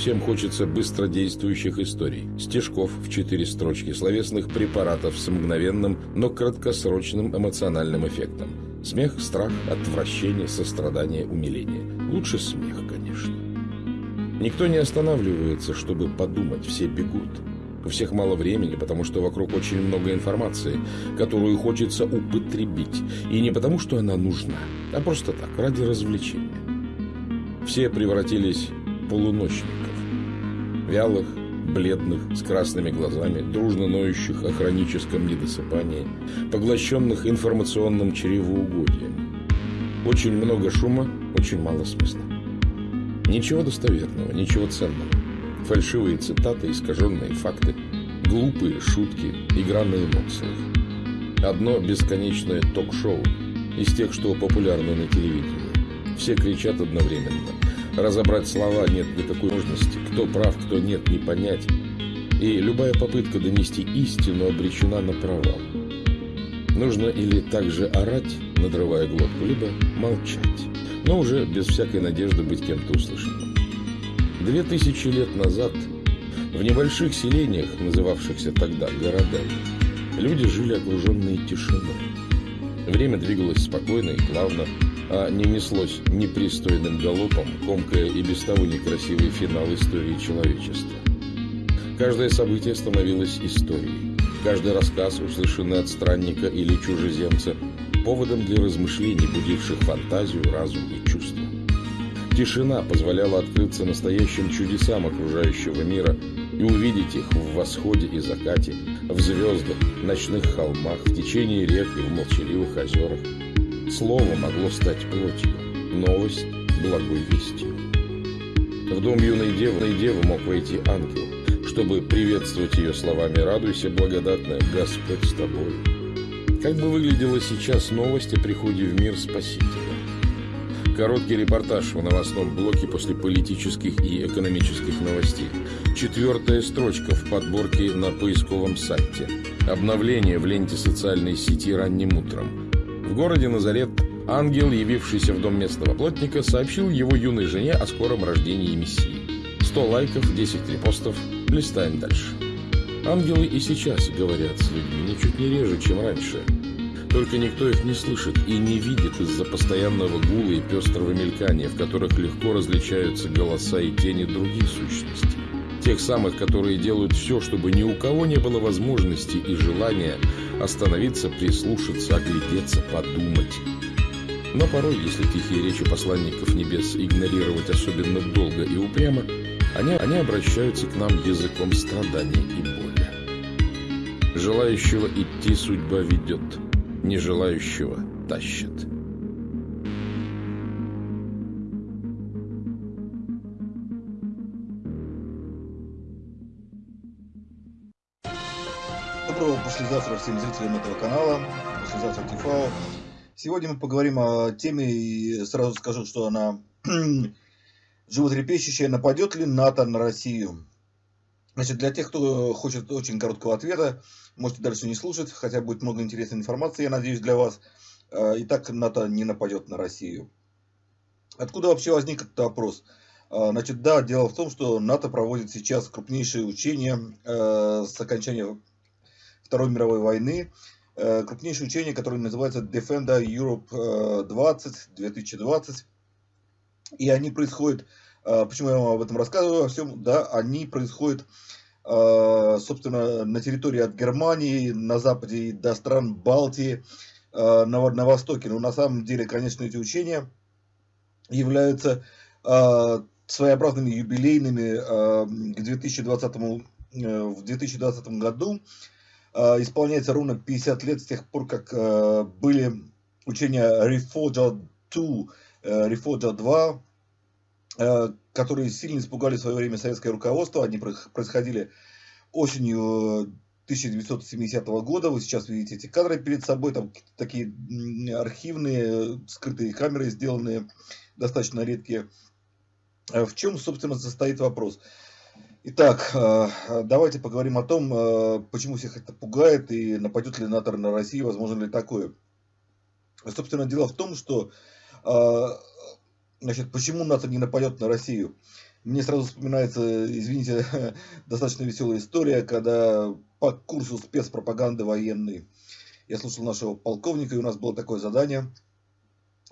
Всем хочется быстродействующих историй, стежков в четыре строчки, словесных препаратов с мгновенным, но краткосрочным эмоциональным эффектом. Смех, страх, отвращение, сострадание, умиление. Лучше смех, конечно. Никто не останавливается, чтобы подумать, все бегут. У всех мало времени, потому что вокруг очень много информации, которую хочется употребить. И не потому, что она нужна, а просто так, ради развлечения. Все превратились в полуночников. Вялых, бледных, с красными глазами, дружно ноющих о хроническом недосыпании, поглощенных информационным чревоугодием. Очень много шума, очень мало смысла. Ничего достоверного, ничего ценного. Фальшивые цитаты, искаженные факты, глупые шутки, игра на эмоциях. Одно бесконечное ток-шоу из тех, что популярны на телевидении. Все кричат одновременно. Разобрать слова нет никакой возможности. Кто прав, кто нет, не понять. И любая попытка донести истину обречена на провал. Нужно или также орать, надрывая глотку, либо молчать, но уже без всякой надежды быть кем-то услышанным. Две тысячи лет назад в небольших селениях, называвшихся тогда городами, люди жили окруженные тишиной. Время двигалось спокойно и плавно, а не неслось непристойным галопом, комкая и без того некрасивый финал истории человечества. Каждое событие становилось историей. Каждый рассказ, услышанный от странника или чужеземца, поводом для размышлений, будивших фантазию, разум и чувства. Тишина позволяла открыться настоящим чудесам окружающего мира и увидеть их в восходе и закате, в звездах, ночных холмах, в течении рек и в молчаливых озерах. Слово могло стать плотью, новость – благой вестью. В дом юной девы, девы мог войти ангел, чтобы приветствовать ее словами «Радуйся, благодатная, Господь с тобой». Как бы выглядела сейчас новость о приходе в мир Спасителя? Короткий репортаж в новостном блоке после политических и экономических новостей. Четвертая строчка в подборке на поисковом сайте. Обновление в ленте социальной сети ранним утром. В городе Назарет ангел, явившийся в дом местного плотника, сообщил его юной жене о скором рождении Мессии. 100 лайков, 10 репостов. Листаем дальше. Ангелы и сейчас говорят с людьми ничуть не реже, чем раньше. Только никто их не слышит и не видит из-за постоянного гула и пестрого мелькания, в которых легко различаются голоса и тени других сущностей. Тех самых, которые делают все, чтобы ни у кого не было возможности и желания остановиться, прислушаться, оглядеться, подумать. Но порой, если тихие речи посланников небес игнорировать особенно долго и упрямо, они, они обращаются к нам языком страданий и боли. Желающего идти судьба ведет – нежелающего тащит. Послезавтра всем зрителям этого канала, послезавтра Тифао. Сегодня мы поговорим о теме, и сразу скажу, что она животрепещущая. Нападет ли НАТО на Россию? Значит, для тех, кто хочет очень короткого ответа, можете дальше не слушать, хотя будет много интересной информации, я надеюсь, для вас. Э, Итак, НАТО не нападет на Россию. Откуда вообще возник этот вопрос? Э, значит, да, дело в том, что НАТО проводит сейчас крупнейшие учения э, с окончания Второй мировой войны. Крупнейшие учения, которые называются Defender Europe 20, 2020. И они происходят а, почему я вам об этом рассказываю? Во всем, да, они происходят, собственно, на территории от Германии, на западе до стран Балтии, на, на востоке. Но на самом деле, конечно, эти учения являются своеобразными юбилейными к 2020, э, в 2020 году. Исполняется ровно 50 лет с тех пор, как были учения Reforger 2, Reforger 2, Э, которые сильно испугали в свое время советское руководство. Они происходили осенью 1970 года. Вы сейчас видите эти кадры перед собой. Там такие архивные, скрытые камеры сделанные, достаточно редкие. Э, в чем, собственно, состоит вопрос? Итак, э, давайте поговорим о том, почему всех это пугает и нападет ли НАТО на Россию, возможно ли такое. Собственно, дело в том, что Значит, почему НАТО не нападет на Россию? Мне сразу вспоминается, извините, достаточно веселая история, когда по курсу спецпропаганды военной я слушал нашего полковника, и у нас было такое задание.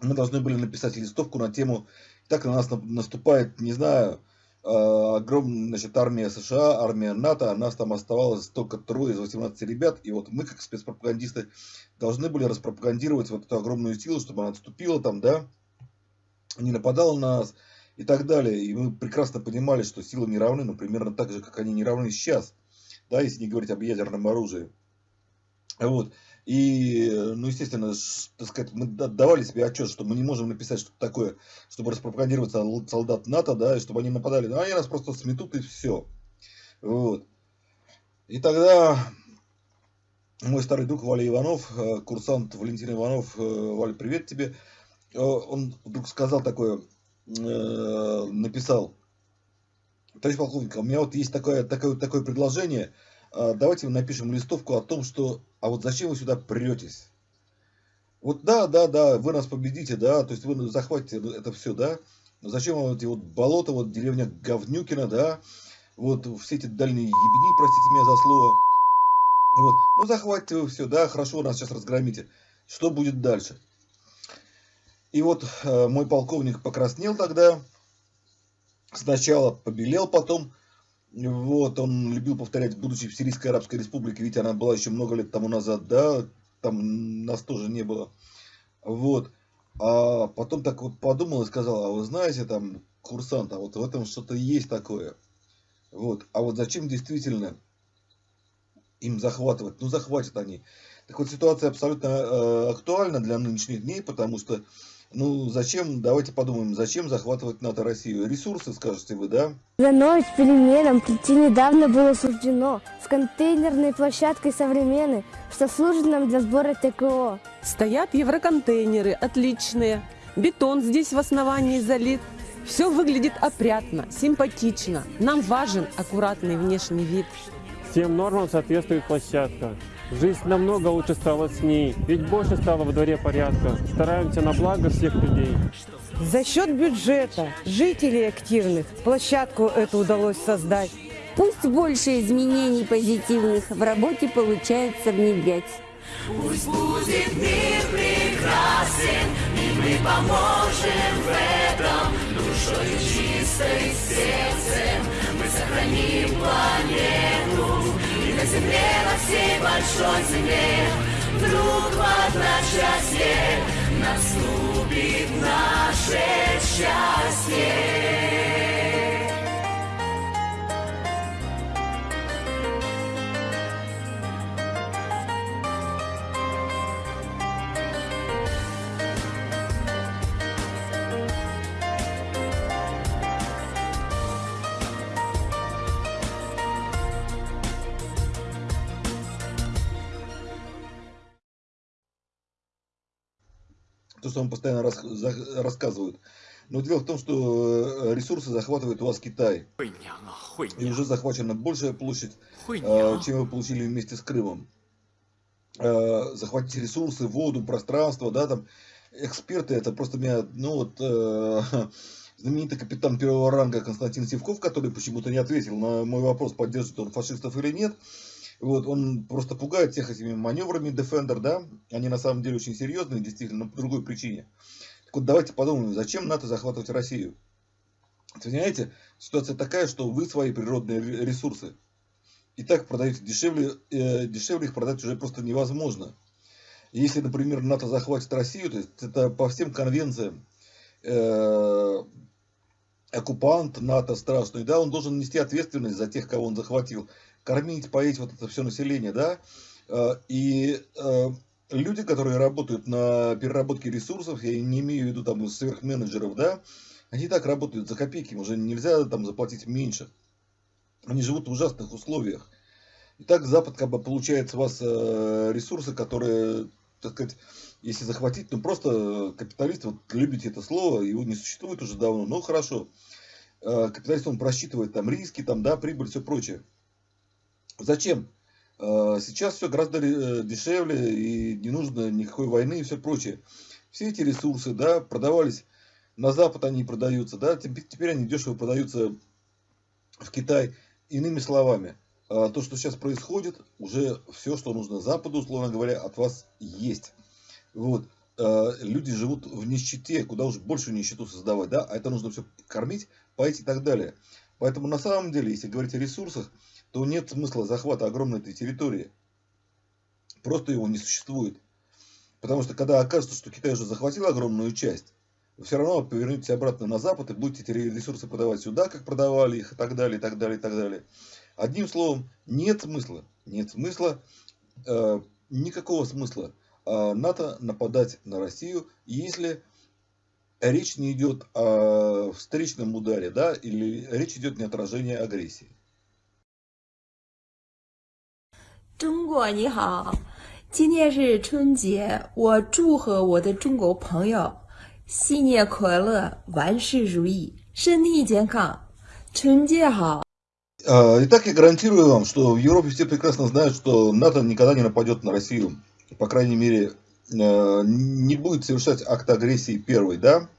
Мы должны были написать листовку на тему «Так на нас наступает, не знаю, огромная значит, армия США, армия НАТО, а нас там оставалось только трое из 18 ребят, и вот мы, как спецпропагандисты, должны были распропагандировать вот эту огромную силу, чтобы она отступила там, да, не нападала на нас и так далее. И мы прекрасно понимали, что силы не равны, но примерно так же, как они не равны сейчас, да, если не говорить об ядерном оружии. Вот. И, ну, естественно, так сказать, мы давали себе отчет, что мы не можем написать что-то такое, чтобы распропагандировать солдат НАТО, да, и чтобы они нападали. Но они нас просто сметут и все. Вот. И тогда мой старый друг Валя Иванов, э, курсант Валентин Иванов, э, Валя, привет тебе, э, он вдруг сказал такое, написал, товарищ полковник, у меня вот есть такое, такое, такое предложение – а, давайте напишем листовку о том, что, а вот зачем вы сюда претесь? Вот да, да, да, вы нас победите, да, то есть вы захватите это все, да, но зачем вам эти вот болота, вот деревня Говнюкина, да, вот все эти дальние ебени, простите меня за слово, вот, ну захватите вы все, да, хорошо, нас сейчас разгромите, что будет дальше? И вот э, мой полковник покраснел тогда, сначала побелел, потом вот, он любил повторять, будучи в Сирийской Арабской Республике, ведь она была еще много лет тому назад, да, там нас тоже не было. Вот. А потом так вот подумал и сказал, а вы знаете, там, курсант, а вот в этом что-то есть такое. Вот. А вот зачем действительно им захватывать? Ну, захватят они. Так вот, ситуация абсолютно э, актуальна для нынешних дней, потому что ну, зачем, давайте подумаем, зачем захватывать НАТО Россию? Ресурсы, скажете вы, да? Становись переменам прийти недавно было суждено с контейнерной площадкой современной, что служит нам для сбора ТКО. Стоят евроконтейнеры, отличные. Бетон здесь в основании залит. Все выглядит опрятно, симпатично. Нам важен аккуратный внешний вид. Всем нормам соответствует площадка. Жизнь намного лучше стала с ней, ведь больше стало во дворе порядка. Стараемся на благо всех людей. За счет бюджета, жителей активных, площадку эту удалось создать. Пусть больше изменений позитивных в работе получается внедрять. Пусть будет мир прекрасен, и мы поможем в этом душой чистой сердцем. Мы сохраним планету на земле, на всей большой земле Вдруг в одночасье наступит наше счастье. То, что вам постоянно рас, за, рассказывают. Но дело в том, что э, ресурсы захватывает у вас Китай. И уже захвачена большая площадь, э, чем вы получили вместе с Крымом. Э, захватить ресурсы, воду, пространство, да, там эксперты, это просто меня, ну вот, знаменитый капитан первого ранга Константин Севков, который почему-то не ответил на мой вопрос, поддерживает он фашистов или нет. Вот, он просто пугает всех этими маневрами Defender, да, они на самом деле очень серьезные, действительно, но по другой причине. Так вот, давайте подумаем, зачем НАТО захватывать Россию? Понимаете, ситуация такая, что вы свои природные ресурсы и так продаете дешевле, э, дешевле их продать уже просто невозможно. Если, например, НАТО захватит Россию, то есть это по всем конвенциям э, оккупант НАТО страшный, да, он должен нести ответственность за тех, кого он захватил кормить, поить вот это все население, да, э, и э, люди, которые работают на переработке ресурсов, я не имею в виду там сверхменеджеров, да, они так работают за копейки, уже нельзя там заплатить меньше. Они живут в ужасных условиях. И так Запад как бы получает с вас э, ресурсы, которые, так сказать, если захватить, ну просто капиталист, вот любите это слово, его не существует уже давно, но хорошо. Капиталист, он просчитывает там риски, там, да, прибыль, все прочее. Зачем? А, сейчас все гораздо э, дешевле и не нужно никакой войны и все прочее. Все эти ресурсы, да, продавались на Запад, они продаются, да, теперь они дешево продаются в Китай. Иными словами, а, то, что сейчас происходит, уже все, что нужно Западу, условно говоря, от вас есть. Вот. А, люди живут в нищете, куда уж больше нищету создавать, да, а это нужно все кормить, поить и так далее. Поэтому на самом деле, если говорить о ресурсах, то нет смысла захвата огромной этой территории. Просто его не существует. Потому что когда окажется, что Китай уже захватил огромную часть, вы все равно повернетесь обратно на Запад и будете эти ресурсы подавать сюда, как продавали их, и так далее, и так далее, и так далее. Одним словом, нет смысла, нет смысла, э, никакого смысла э, НАТО нападать на Россию, если речь не идет о встречном ударе, да, или речь идет не отражение агрессии. 中国你好，今天是春节，我祝贺我的中国朋友新年快乐，万事如意，身体健康，春节好。 А, Итак, я гарантирую вам, что в Европе все прекрасно знают, что НАТО никогда не нападет на Россию. По крайней мере, э, не будет совершать акт агрессии первой, да?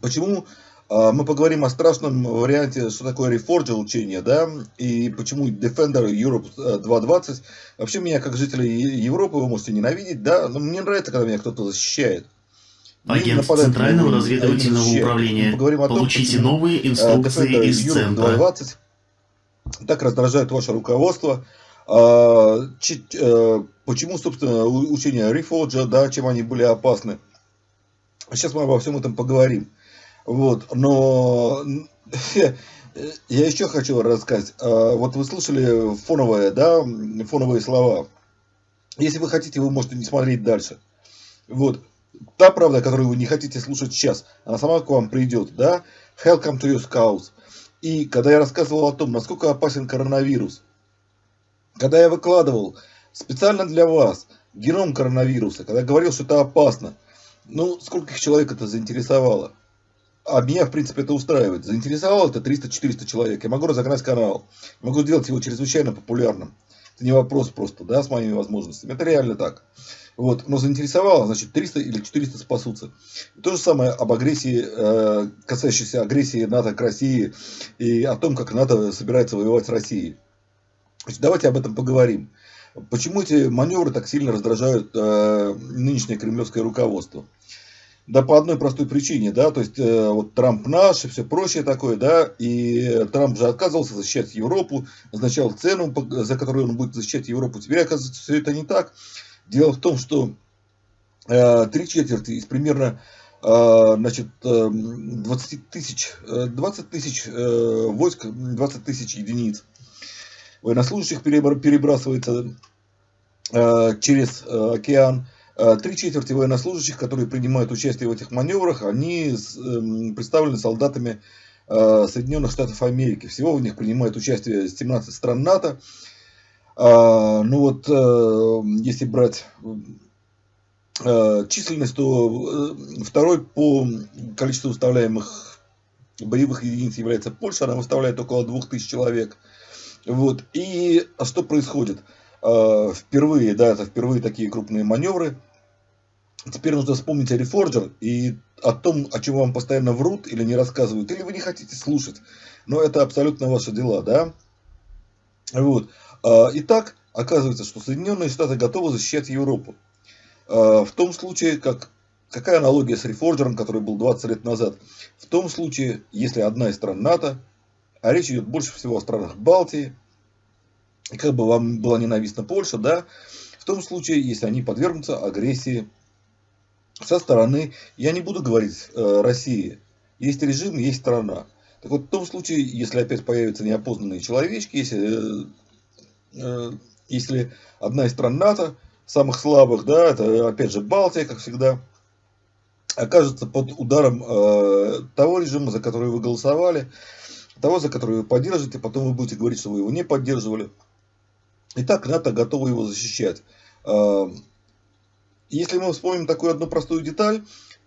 Почему? А, Мы поговорим о страшном варианте, что такое Reforger учение, да, и почему Defender Europe э, 2.20. Вообще меня, как жителя Европы, вы можете ненавидеть, да, но мне нравится, когда меня кто-то защищает. Агент Центрального разведывательного управления. Поговорим о том, Получите почему, новые э, инструкции Defender из Europe центра. 2.20 так раздражает ваше руководство. А, э, почему, собственно, учения Reforger, да, чем они были опасны. Сейчас мы обо всем этом поговорим. Вот, но я еще хочу рассказать. А, Вот вы слышали фоновые, да, фоновые слова. Если вы хотите, вы можете не смотреть дальше. Вот. Та правда, которую вы не хотите слушать сейчас, она сама к вам придет, да? Hell come to your scouts. И когда я рассказывал о том, насколько опасен коронавирус, когда я выкладывал специально для вас геном коронавируса, когда говорил, что это опасно, ну, скольких человек это заинтересовало? А меня, в принципе, это устраивает. Заинтересовало это 300-400 человек. Я могу разогнать канал. Могу сделать его чрезвычайно популярным. Это не вопрос просто, да, с моими возможностями. Это реально так. Вот. Но заинтересовало, значит, 300 или 400 спасутся. И то же самое об агрессии, э, касающейся агрессии НАТО к России и о том, как НАТО собирается воевать с Россией. Значит, давайте об этом поговорим. Почему эти маневры так сильно раздражают э, нынешнее кремлевское руководство? Да по одной простой причине, да, то есть э, вот Трамп наш и все прочее такое, да, и Трамп же отказывался защищать Европу, назначал цену, за которую он будет защищать Европу. Теперь оказывается все это не так. Дело в том, что э, три четверти из примерно э, значит, э, 20 тысяч, э, 20 тысяч э, войск, 20 тысяч единиц военнослужащих перебра- перебрасывается через океан. Три четверти военнослужащих, которые принимают участие в этих маневрах, они эм, представлены солдатами э, Соединенных Штатов Америки. Всего в них принимает участие 17 стран НАТО. А, Ну вот, э, если брать э, численность, то э, второй по количеству выставляемых боевых единиц является Польша, она выставляет около 2000 человек. Вот. И что происходит? Э, Впервые, да, это впервые такие крупные маневры. Теперь нужно вспомнить о Reforger и о том, о чем вам постоянно врут или не рассказывают, или вы не хотите слушать. Но это абсолютно ваши дела, да? Вот. А, Итак, оказывается, что Соединенные Штаты готовы защищать Европу. А, В том случае, как какая аналогия с Reforger, который был 20 лет назад? В том случае, если одна из стран НАТО, а речь идет больше всего о странах Балтии, и как бы вам была ненавистна Польша, да, в том случае, если они подвергнутся агрессии со стороны, я не буду говорить э, России, есть режим, есть страна. Так вот, в том случае, если опять появятся неопознанные человечки, если, э, э, если одна из стран НАТО, самых слабых, да, это опять же Балтия, как всегда, окажется под ударом э, того режима, за который вы голосовали, того, за который вы поддержите, потом вы будете говорить, что вы его не поддерживали. Итак, НАТО готово его защищать. Э, Если мы вспомним такую одну простую деталь,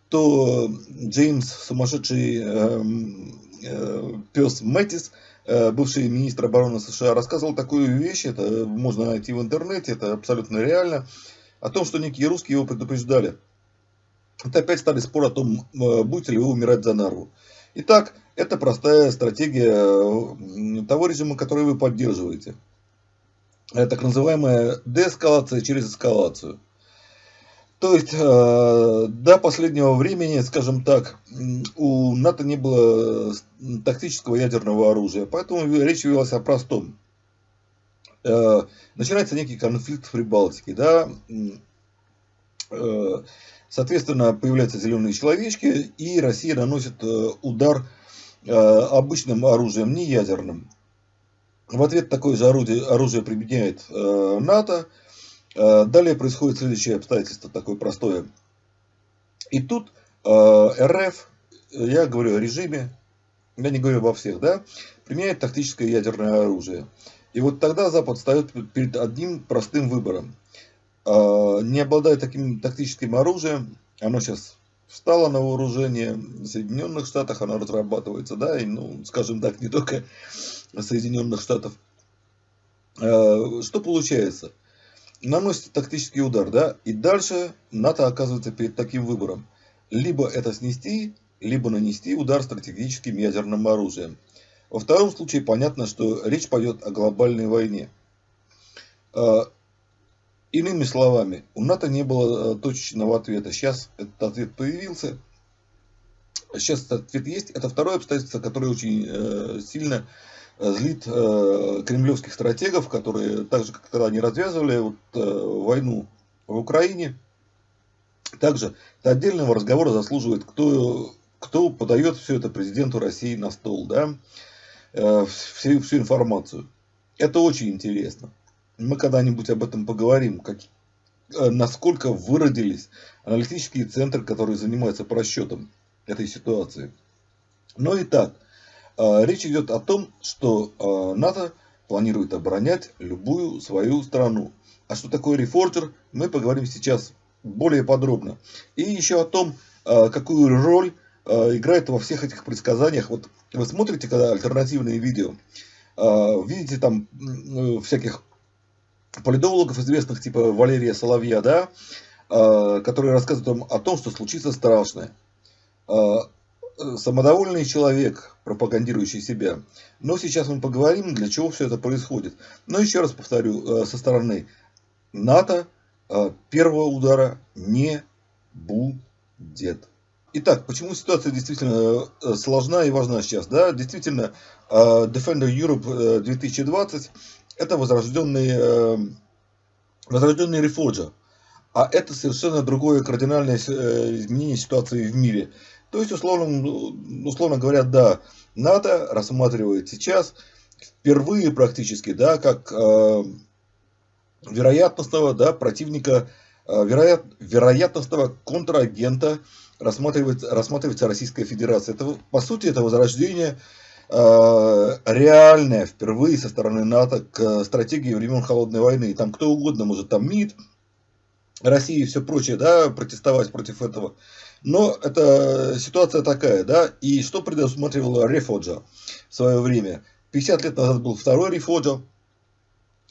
то Джеймс, сумасшедший эм, э, пес Мэтис, э, бывший министр обороны США, рассказывал такую вещь, это можно найти в интернете, это абсолютно реально, о том, что некие русские его предупреждали. Это опять стали спор о том, э, будете ли вы умирать за Нарву. Итак, это простая стратегия того режима, который вы поддерживаете. Это так называемая деэскалация через эскалацию. То есть э, до последнего времени, скажем так, у НАТО не было тактического ядерного оружия, поэтому речь велась о простом. Э, начинается некий конфликт в Прибалтике, да, э, соответственно, появляются зеленые человечки, и Россия наносит удар обычным оружием, не ядерным. В ответ такое же орудие, оружие применяет НАТО, Э, далее происходит следующее обстоятельство, такое простое. И тут э, РФ, я говорю о режиме, я не говорю обо всех, да, применяет тактическое ядерное оружие. И вот тогда Запад встает перед одним простым выбором. Э, не обладая таким тактическим оружием, оно сейчас встало на вооружение в Соединенных Штатах, оно разрабатывается, да, и, ну, скажем так, не только Соединенных Штатов. Что получается? Наносит тактический удар, да, и дальше НАТО оказывается перед таким выбором. Либо это снести, либо нанести удар стратегическим ядерным оружием. Во втором случае понятно, что речь пойдет о глобальной войне. А, иными словами, у НАТО не было э, точечного ответа. Сейчас этот ответ появился. Сейчас этот ответ есть. Это второе обстоятельство, которое очень э, сильно злит э, кремлевских стратегов, которые так же, как тогда они развязывали вот, э, войну в Украине. Также отдельного разговора заслуживает, кто, кто подает все это президенту России на стол, да, э, всю, всю информацию. Это очень интересно. Мы когда-нибудь об этом поговорим, как, э, насколько выродились аналитические центры, которые занимаются просчетом этой ситуации. Но и так, речь идет о том, что а, НАТО планирует оборонять любую свою страну. А что такое рефорджер, мы поговорим сейчас более подробно. И еще о том, а, какую роль играет во всех этих предсказаниях. Вот вы смотрите, когда альтернативные видео, видите там всяких политологов известных, типа Валерия Соловья, да, которые рассказывают о том, что случится страшное самодовольный человек, пропагандирующий себя. Но сейчас мы поговорим, для чего все это происходит. Но еще раз повторю, э, со стороны НАТО э, первого удара не будет. Итак, почему ситуация действительно э, сложна и важна сейчас? Да? Действительно, Defender Europe 2020 это возрожденный, возрожденный Reforger. А это совершенно другое кардинальное изменение ситуации в мире. То есть, условно, условно говоря, да, НАТО рассматривает сейчас впервые практически, да, как э, вероятностного, да, противника, э, вероят, вероятностного контрагента рассматривается, рассматривается Российская Федерация. Это, по сути, это возрождение э, реальное впервые со стороны НАТО к стратегии времен Холодной войны. И там кто угодно может, там МИД, Россия и все прочее, да, протестовать против этого. Но это ситуация такая, да, и что предусматривал Рефоджа в свое время? 50 лет назад был второй Рефоджа.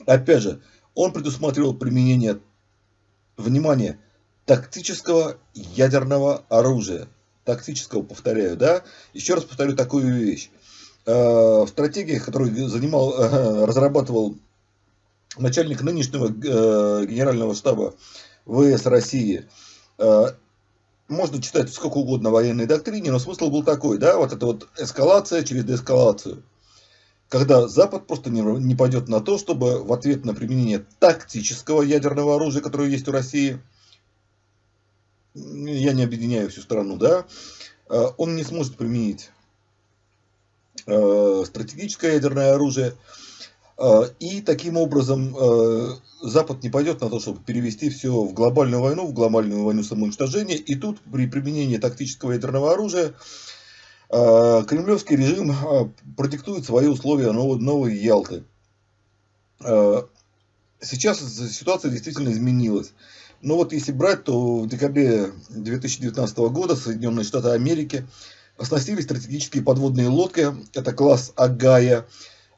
Опять же, он предусматривал применение, внимание, тактического ядерного оружия. Тактического, повторяю, да. Еще раз повторю такую вещь. Э, в стратегиях, которую занимал, э, разрабатывал начальник нынешнего э, генерального штаба ВС России, можно читать сколько угодно военной доктрине, но смысл был такой, да, вот это вот эскалация через деэскалацию. Когда Запад просто не, не пойдет на то, чтобы в ответ на применение тактического ядерного оружия, которое есть у России, я не объединяю всю страну, да, э, он не сможет применить э, стратегическое ядерное оружие, и таким образом э, Запад не пойдет на то, чтобы перевести все в глобальную войну, в глобальную войну самоуничтожения. И тут при применении тактического ядерного оружия а, кремлевский режим продиктует свои условия новой, Ялты. Сейчас ситуация действительно изменилась. Но вот если брать, то в декабре 2019 года Соединенные Штаты Америки оснастили стратегические подводные лодки, это класс Агая, Э,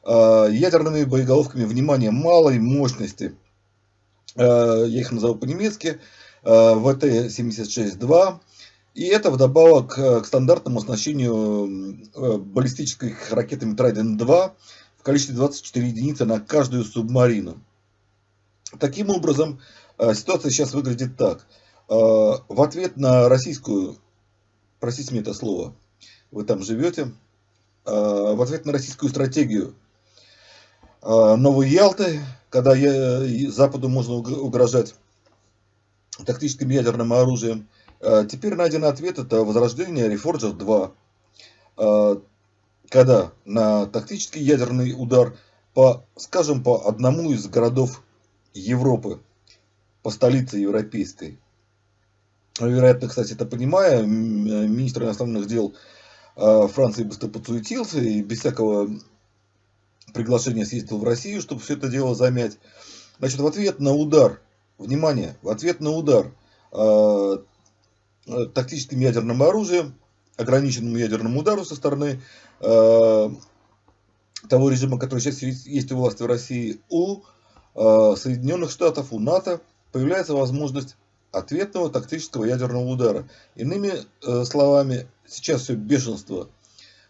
ядерными боеголовками, внимания малой мощности. Э, я их назову по-немецки. Э, ВТ-76-2. И это вдобавок к стандартному оснащению баллистических ракетами Trident-2 в количестве 24 единицы на каждую субмарину. Таким образом, ситуация сейчас выглядит так. В ответ на российскую, простите мне это слово, вы там живете, в ответ на российскую стратегию Новой Ялты, когда Западу можно угрожать тактическим ядерным оружием, теперь найден ответ, это возрождение Reforger 2, когда на тактический ядерный удар по, скажем, по одному из городов Европы, по столице европейской, вероятно, кстати, это понимая, министр иностранных дел Франции быстро подсуетился и без всякого приглашения съездил в Россию, чтобы все это дело замять. Значит, в ответ на удар, внимание, в ответ на удар э, тактическим ядерным оружием, ограниченному ядерному удару со стороны э, того режима, который сейчас есть у власти в России, у э, Соединенных Штатов, у НАТО появляется возможность ответного тактического ядерного удара. Иными э, словами, сейчас все бешенство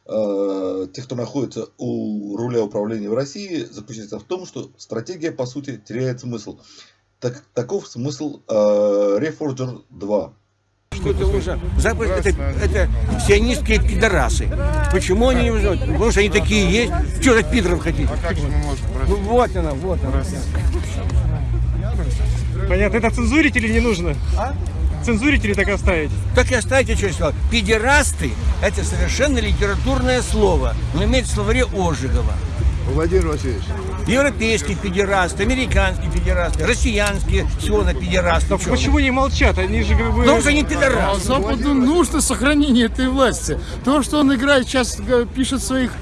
тех, кто находится у руля управления в России, заключается в том, что стратегия, по сути, теряет смысл. Так, таков смысл э, Reforger 2. Что это уже Запад это, это сионистские пидорасы. Почему они не узнают? Потому что они такие есть. Что за пидоров хотите? А как же мы можем ну, вот она, вот она. Понятно. Это цензурить или не нужно? А? Цензурить или так оставить? Так и оставить, что я сказал. Педерасты – это совершенно литературное слово, но имеет в словаре Ожегова. Владимир Васильевич. Европейские педерасты, американские педерасты, россиянские все на педерасты. Так почему не молчат? Они же как бы... Потому что они педерасты. А Западу нужно сохранение этой власти. То, что он играет, сейчас пишет в своих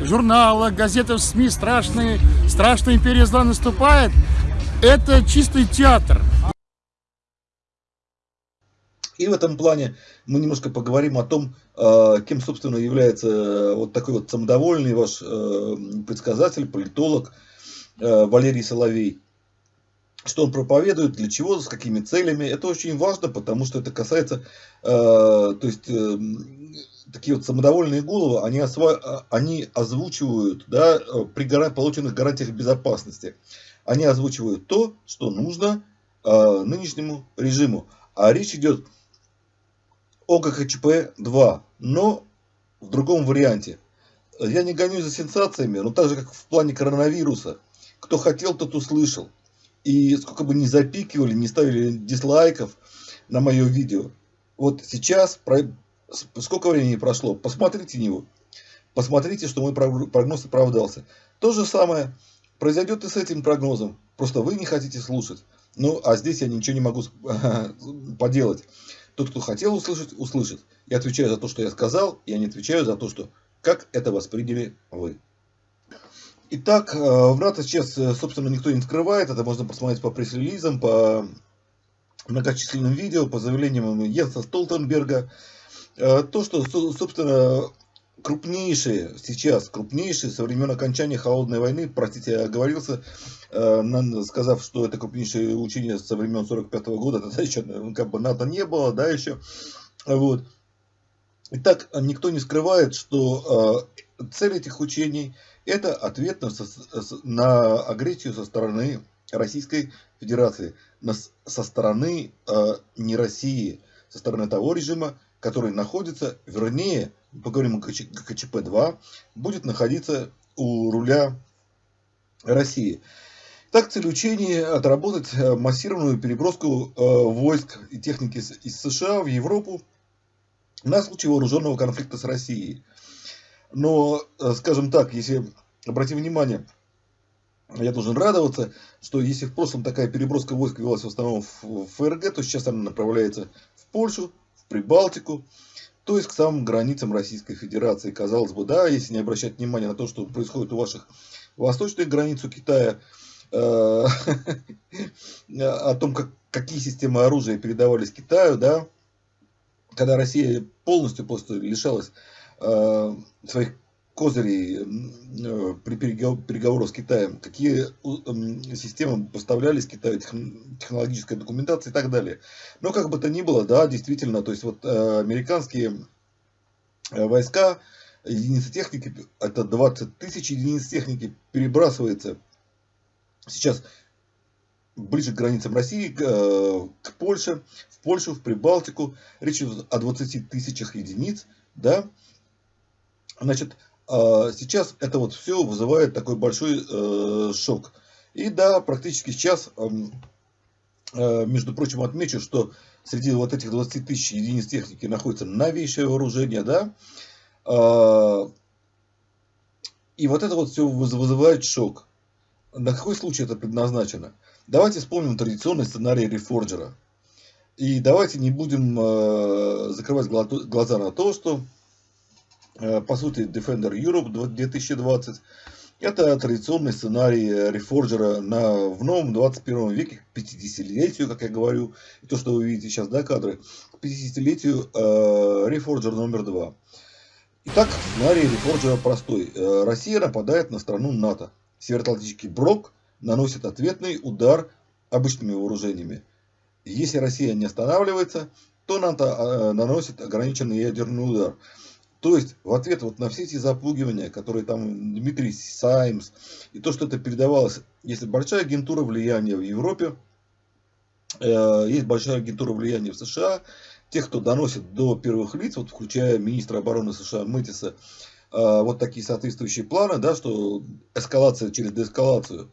журналах, газетах, СМИ, страшные, страшная империя зла наступает, это чистый театр. И в этом плане мы немножко поговорим о том, э, кем, собственно, является э, вот такой вот самодовольный ваш э, предсказатель, политолог Валерий Соловей. Что он проповедует, для чего, с какими целями. Это очень важно, потому что это касается, то есть, такие вот самодовольные головы, они, осва... они озвучивают да, при полученных гарантиях безопасности они озвучивают то, что нужно нынешнему режиму. А речь идет о ГХЧП-2, но в другом варианте. Я не гонюсь за сенсациями, но так же, как в плане коронавируса. Кто хотел, тот услышал. И сколько бы ни запикивали, не ставили дизлайков на мое видео. Вот сейчас, сколько времени прошло, посмотрите него. Посмотрите, что мой прогноз оправдался. То же самое Произойдет и с этим прогнозом. Просто вы не хотите слушать. Ну, а здесь я ничего не могу поделать. Тот, кто хотел услышать, услышит. Я отвечаю за то, что я сказал, я не отвечаю за то, что как это восприняли вы. Итак, э, в НАТО сейчас, э, собственно, никто не скрывает. Это можно посмотреть по пресс-релизам, по многочисленным видео, по заявлениям Йенса Столтенберга. Э, то, что, собственно, крупнейшие сейчас, крупнейшие со времен окончания Холодной войны, простите, я оговорился, э, сказав, что это крупнейшее учение со времен 45 -го года, тогда еще ну, как бы НАТО не было, да, еще, вот. Итак, никто не скрывает, что э, цель этих учений это ответ на, на агрессию со стороны Российской Федерации, на, со стороны э, не России, со стороны того режима, который находится, вернее, поговорим о ГКЧП-2, будет находиться у руля России. Так, цель учения отработать э, массированную переброску э, войск и техники из США в Европу на случай вооруженного конфликта с Россией. Но, э, скажем так, если обратим внимание, я должен радоваться, что если в прошлом такая переброска войск велась в основном в ФРГ, то сейчас она направляется в Польшу, Прибалтику, то есть к самым границам Российской Федерации. Казалось бы, да, если не обращать внимания на то, что происходит у ваших восточных границ у Китая, э, о том, как, какие системы оружия передавались Китаю, да, когда Россия полностью просто лишалась э, своих козырей э, при переговорах с Китаем, какие системы поставлялись Китаю, технологическая документация и так далее. Но как бы то ни было, да, действительно, то есть вот э, американские э, войска, единицы техники, это 20 тысяч единиц техники перебрасывается сейчас ближе к границам России, к, к Польше, в Польшу, в Прибалтику. Речь идет о 20 тысячах единиц, да. Значит, а сейчас это вот все вызывает такой большой э, шок. И да, практически сейчас, э, между прочим, отмечу, что среди вот этих 20 тысяч единиц техники находится новейшее вооружение, да, э, и вот это вот все вызывает шок. На какой случай это предназначено? Давайте вспомним традиционный сценарий Рефорджера. И давайте не будем э, закрывать глаза на то, что по сути, Defender Europe 2020. Это традиционный сценарий Reforger на, в новом 21 веке, к 50-летию, как я говорю, и то, что вы видите сейчас, да, кадры, к 50-летию э, Reforger номер 2. Итак, сценарий Reforger простой. Э, Россия нападает на страну НАТО. Североатлантический блок наносит ответный удар обычными вооружениями. Если Россия не останавливается, то НАТО э, наносит ограниченный ядерный удар. То есть, в ответ вот на все эти запугивания, которые там Дмитрий Саймс, и то, что это передавалось, если большая агентура влияния в Европе, э, есть большая агентура влияния в США, тех, кто доносит до первых лиц, вот включая министра обороны США Мэтиса, э, вот такие соответствующие планы, да, что эскалация через деэскалацию,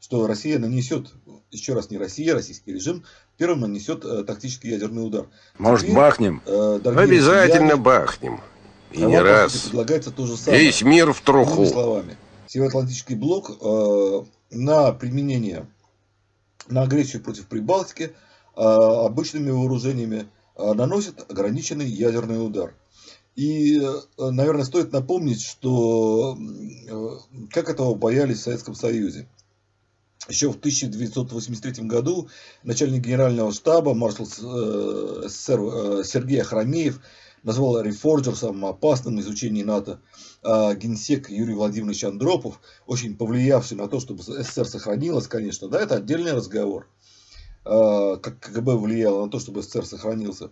что Россия нанесет, еще раз не Россия, российский режим, первым нанесет э, тактический ядерный удар. Может, Теперь, бахнем? Э, Обязательно россияне, бахнем. И а не раз. Предлагается то же самое. Весь мир в труху. словами. Североатлантический блок э, на применение, на агрессию против Прибалтики э, обычными вооружениями э, наносит ограниченный ядерный удар. И, э, наверное, стоит напомнить, что э, как этого боялись в Советском Союзе. Еще в 1983 году начальник генерального штаба, маршал э, СССР Сергей Ахрамеев, назвал Reforger самым опасным в изучении НАТО. А генсек Юрий Владимирович Андропов, очень повлиявший на то, чтобы СССР сохранилась, конечно, да, это отдельный разговор. А, как КГБ влияло на то, чтобы СССР сохранился.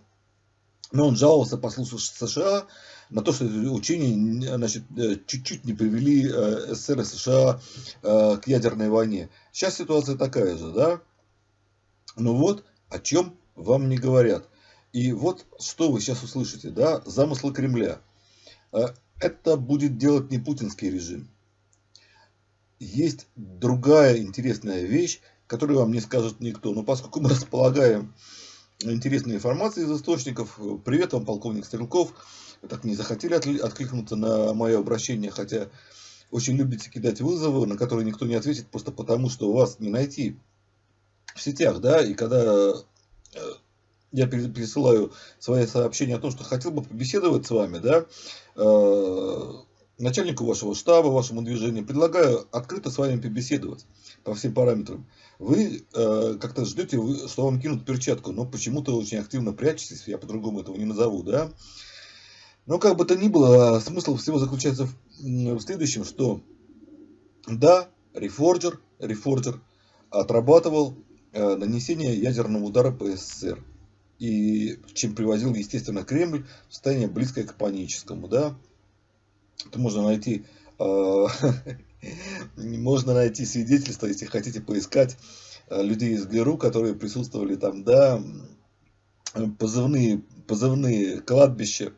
Но он жаловался послу США на то, что учения значит, э, чуть-чуть не привели э, СССР и США э, к ядерной войне. Сейчас ситуация такая же, да? Ну вот, о чем вам не говорят. И вот что вы сейчас услышите, да, замыслы Кремля. Э, это будет делать не путинский режим. Есть другая интересная вещь, которую вам не скажет никто. Но поскольку мы располагаем интересной информацией из источников, привет вам, полковник Стрелков, вы так не захотели откликнуться на мое обращение, хотя очень любите кидать вызовы, на которые никто не ответит, просто потому, что вас не найти в сетях, да, и когда э, я пересылаю свои сообщения о том, что хотел бы побеседовать с вами, да, э, начальнику вашего штаба, вашему движению, предлагаю открыто с вами побеседовать по всем параметрам. Вы э, как-то ждете, что вам кинут перчатку, но почему-то очень активно прячетесь, я по-другому этого не назову, да. Но как бы то ни было, смысл всего заключается в, в следующем, что да, Reforger, Reforger отрабатывал э, нанесение ядерного удара по СССР и чем привозил, естественно, Кремль в состояние близкое к паническому, да. Это можно найти, э, можно найти свидетельства, если хотите поискать э, людей из ГРУ, которые присутствовали там, да, позывные, позывные кладбища,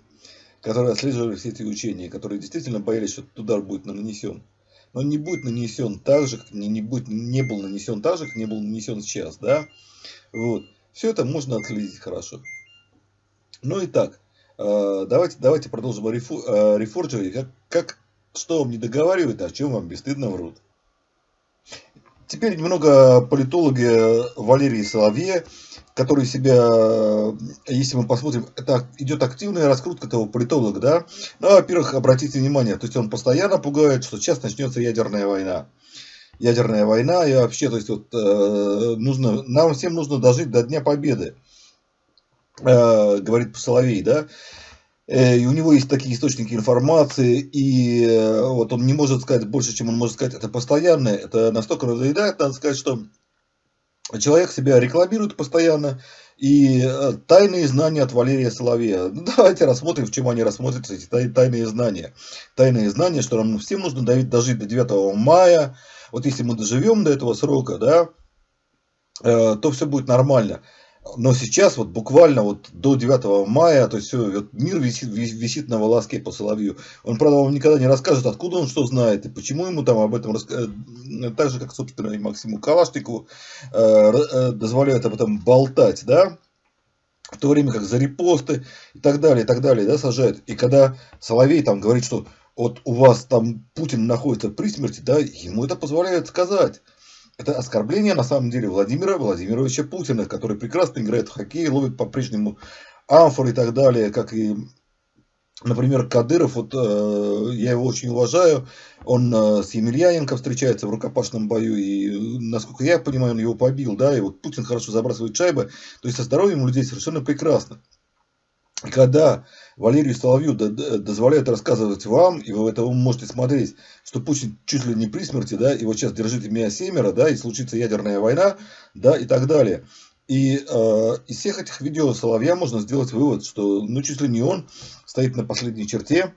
которые отслеживали все эти учения, которые действительно боялись, что удар будет нанесен. Но не будет нанесен так же, как не, не, будет, не был нанесен так же, как не был нанесен сейчас, да. Вот. Все это можно отследить хорошо. Ну и так, э, давайте, давайте продолжим о рефорджере. Как, как, что вам не договаривают, а о чем вам бесстыдно врут. Теперь немного политологи Валерии Соловье, который себя, если мы посмотрим, это идет активная раскрутка этого политолога, да. Ну, во-первых, обратите внимание, то есть он постоянно пугает, что сейчас начнется ядерная война ядерная война и вообще, то есть вот э, нужно, нам всем нужно дожить до Дня Победы, э, говорит Соловей, да. Э, и у него есть такие источники информации, и вот он не может сказать больше, чем он может сказать, это постоянно, это настолько надоедает, надо сказать, что человек себя рекламирует постоянно, и тайные знания от Валерия Соловья. Ну, давайте рассмотрим, в чем они рассмотрятся, эти тайные знания. Тайные знания, что нам всем нужно дожить до 9 мая, вот если мы доживем до этого срока, да, то все будет нормально. Но сейчас вот буквально вот до 9 мая, то есть вот мир висит, висит на волоске по Соловью. Он, правда, вам никогда не расскажет, откуда он что знает и почему ему там об этом рассказать. Э, так же, как, собственно, и Максиму Калашникову э, э, дозволяют об этом болтать, да, в то время как за репосты и так далее, и так далее, да, сажают. И когда Соловей там говорит, что вот у вас там Путин находится при смерти, да, ему это позволяют сказать. Это оскорбление, на самом деле, Владимира Владимировича Путина, который прекрасно играет в хоккей, ловит по-прежнему амфор и так далее, как и, например, Кадыров, вот э, я его очень уважаю, он э, с Емельяненко встречается в рукопашном бою, и, насколько я понимаю, он его побил, да, и вот Путин хорошо забрасывает шайбы, то есть со здоровьем у людей совершенно прекрасно. Когда Валерию Соловью дозволяют рассказывать вам, и вы это можете смотреть, что Путин чуть ли не при смерти, да, и вот сейчас держите меня семеро, да, и случится ядерная война, да, и так далее. И э, из всех этих видео Соловья можно сделать вывод, что ну чуть ли не он стоит на последней черте,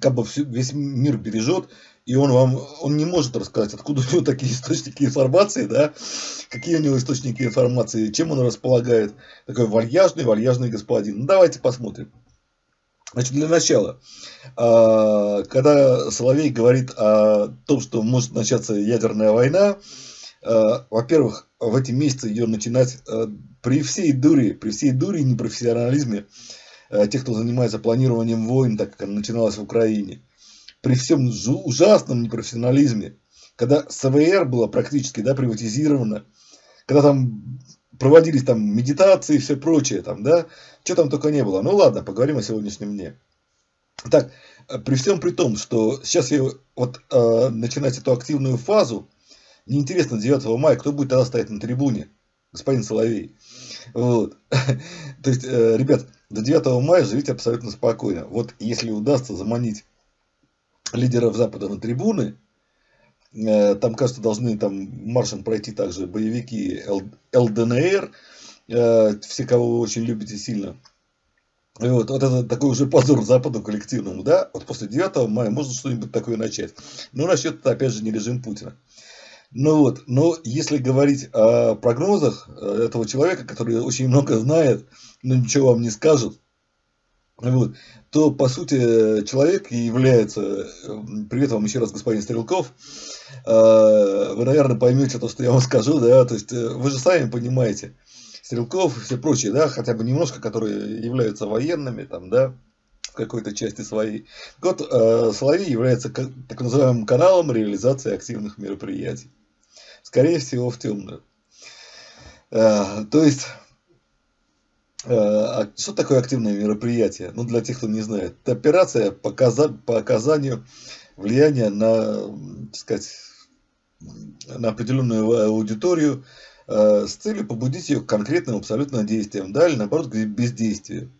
как бы весь мир бережет, и он вам, он не может рассказать, откуда у него такие источники информации, да, какие у него источники информации, чем он располагает. Такой вальяжный, вальяжный господин. Ну, давайте посмотрим. Значит, для начала, а, когда Соловей говорит о том, что может начаться ядерная война, а, во-первых, в эти месяцы ее начинать а, при всей дуре, при всей дуре и непрофессионализме тех, кто занимается планированием войн, так как она начиналась в Украине – при всем ужасном непрофессионализме, когда СВР было практически да, приватизировано, когда там проводились там медитации и все прочее, там, да, что там только не было. Ну ладно, поговорим о сегодняшнем дне. Так, при всем при том, что сейчас я вот э, начинать эту активную фазу, неинтересно 9 мая, кто будет тогда стоять на трибуне, господин Соловей. Вот. То есть, э, ребят, до 9 мая живите абсолютно спокойно. Вот если удастся заманить лидеров Запада на трибуны. Э, там, кажется, должны там маршем пройти также боевики ЛДНР, э, все, кого вы очень любите сильно. И вот, вот это такой уже позор Западу коллективному, да? Вот после 9 мая можно что-нибудь такое начать. Но насчет, это, опять же, не режим Путина. Ну вот, но если говорить о прогнозах э, этого человека, который очень много знает, но ничего вам не скажет, вот, то, по сути, человек является, привет вам еще раз, господин Стрелков, э, вы, наверное, поймете то, что я вам скажу, да, то есть э, вы же сами понимаете, Стрелков и все прочие, да, хотя бы немножко, которые являются военными, там, да, в какой-то части своей. Вот э, Соловей является так называемым каналом реализации активных мероприятий. Скорее всего, в темную. То есть, Э, что такое активное мероприятие? Ну, для тех, кто не знает. Это операция по, оказанию влияния на, так сказать, на определенную аудиторию э, с целью побудить ее к конкретным абсолютно действиям, да, или наоборот, к бездействию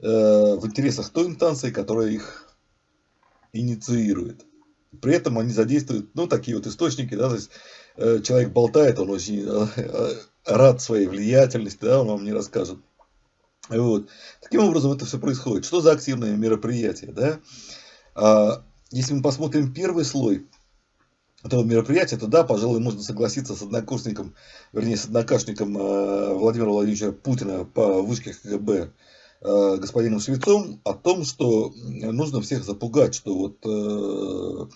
э, в интересах той инстанции, которая их инициирует. При этом они задействуют, ну, такие вот источники, да, то есть человек болтает, он очень рад своей влиятельности, да, он вам не расскажет вот. Таким образом это все происходит. Что за активное мероприятие? Да? А, если мы посмотрим первый слой этого мероприятия, то да, пожалуй, можно согласиться с однокурсником, вернее, с однокашником э, Владимира Владимировича Путина по вышке КГБ э, господином Швецом о том, что нужно всех запугать, что вот э,